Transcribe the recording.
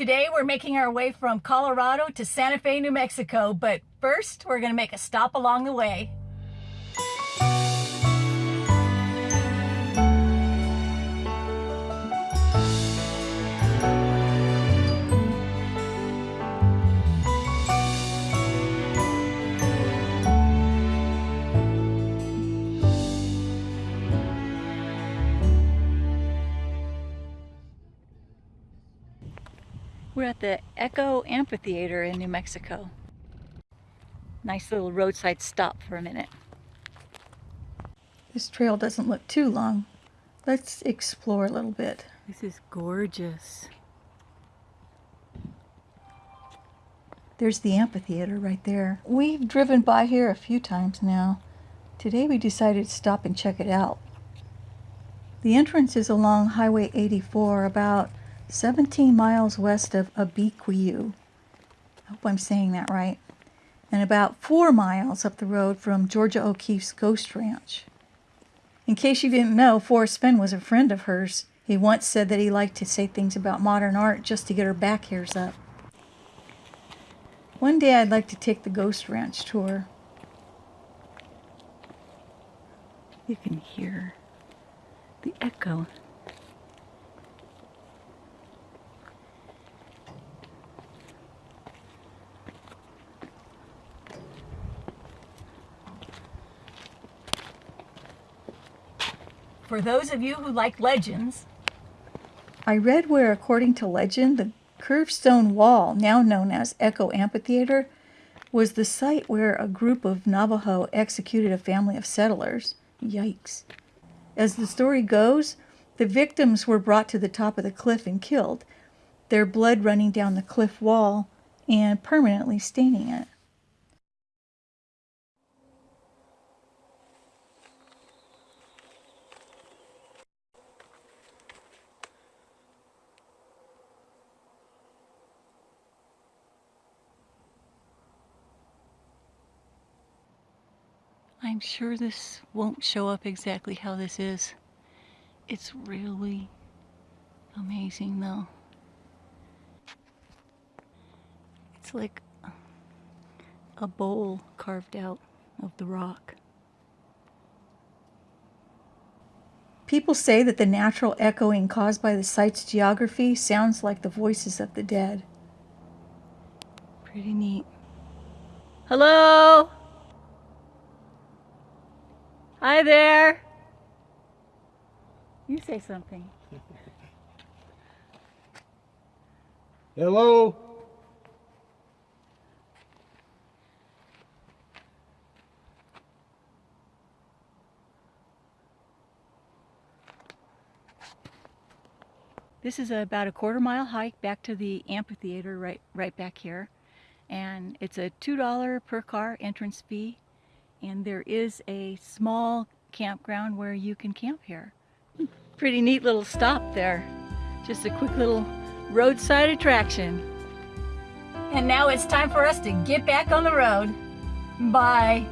Today we're making our way from Colorado to Santa Fe, New Mexico, but first we're going to make a stop along the way. We're at the Echo Amphitheater in New Mexico. Nice little roadside stop for a minute. This trail doesn't look too long. Let's explore a little bit. This is gorgeous. There's the amphitheater right there. We've driven by here a few times now. Today we decided to stop and check it out. The entrance is along Highway 84 about 17 miles west of Abiquiu. I hope I'm saying that right. And about four miles up the road from Georgia O'Keeffe's Ghost Ranch. In case you didn't know, Forrest Fenn was a friend of hers. He once said that he liked to say things about modern art just to get her back hairs up. One day I'd like to take the Ghost Ranch tour. You can hear the echo For those of you who like legends, I read where, according to legend, the curved stone wall, now known as Echo Amphitheater, was the site where a group of Navajo executed a family of settlers. Yikes. As the story goes, the victims were brought to the top of the cliff and killed, their blood running down the cliff wall and permanently staining it. I'm sure this won't show up exactly how this is. It's really amazing though. It's like a bowl carved out of the rock. People say that the natural echoing caused by the site's geography sounds like the voices of the dead. Pretty neat. Hello? Hi there. You say something. Hello. This is about a quarter mile hike back to the amphitheater right, right back here. And it's a $2 per car entrance fee and there is a small campground where you can camp here. Pretty neat little stop there. Just a quick little roadside attraction. And now it's time for us to get back on the road. Bye.